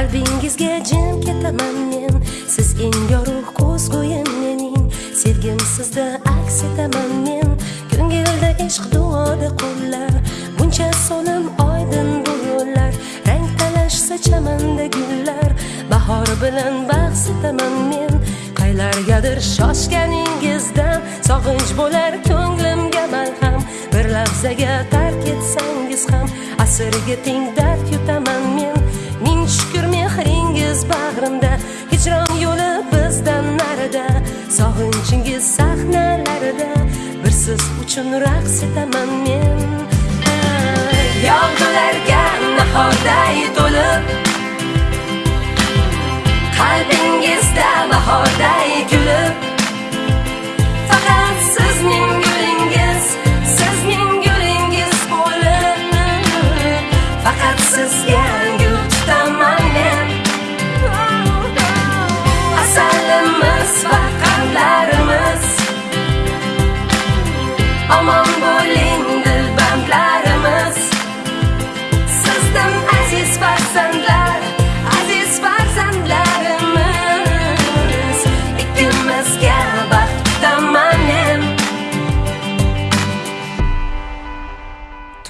qalbingizga jim ketaman men. Siz eng yorug' ko'z qo'yim mening. Sevgim sizda aks etaman men. Ko'ngilda ishq duoda qo'llar. Buncha sonim oydin bu yo'llar. Rang talashsa chamanda gullar. Bahor bilan bahs etaman men. Qaylargadir shoshganingizdan sog'inch bo'lar ko'nglimga malham. Bir lahzaga tark etsangiz ham asirga teng dard yutaman men. Biz bag'rimda. Hijron yo'li bizdan narida. Sog'inchingiz sahnalarida. Bir siz uchun raqs etaman men. Yog'dularga nahorday to'lib qalbingizda bahorday kulib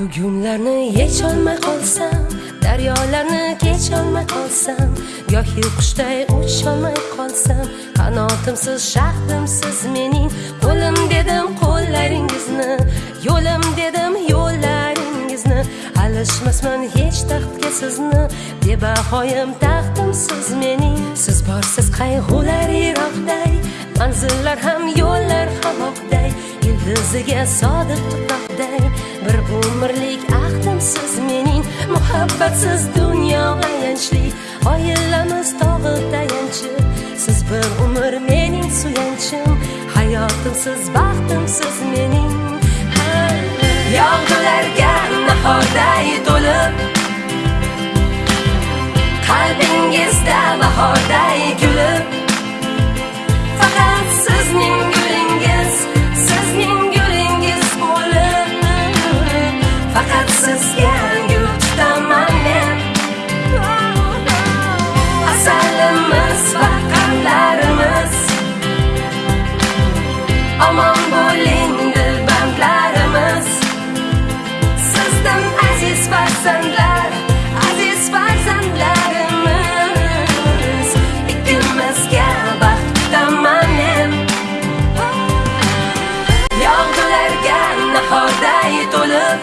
tugunlarni yecholmay qolsam daryolarni kecholmay qolsam gohi qushday ucholmay qolsam qanotimsiz shaxtimsiz mening qo'lim dedim qo'llaringizni yo'lim dedim yo'llaringizni alishmasman hech taxtga sizni bebahoyim taxtimsiz mening siz borsiz qayg'ular yiroqday manzillar ham yo'llar ham oqday ildiziga sodiq tuproqday. Umrlik ahdimsiz mening muhabbatsiz dunyo ayanchli. Oilamiz tog'i tayanchi siz bir umr mening suyanchim. Hayotimsiz baxtimsiz mening. Yog'dularga nahorday to'lib qalbingizda bahorday kulib. Nahorday to'lib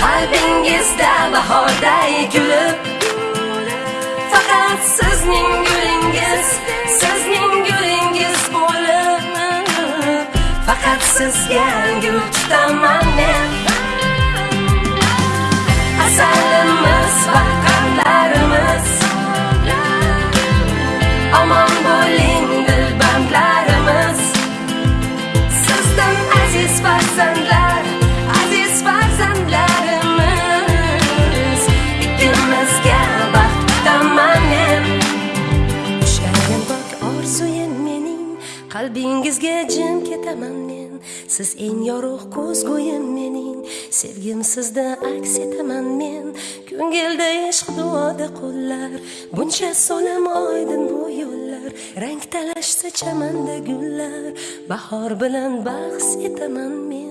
qalbingizda bahorday kulib faqat sizning gulingiz sizning gulingiz bo'lib faqat sizga gul tutaman men asalimiz va qandlarimiz omon bo'ling qalbingizga jim ketaman men. Siz eng yorug' ko'zgo'yim mening. Sevgim sizda aks etaman men. Ko'ngilda ishq duoda qo'llar buncha solam oydin bu yo'llar. Rang talashsa chamanda gullar. Bahor bilan bahs etaman men.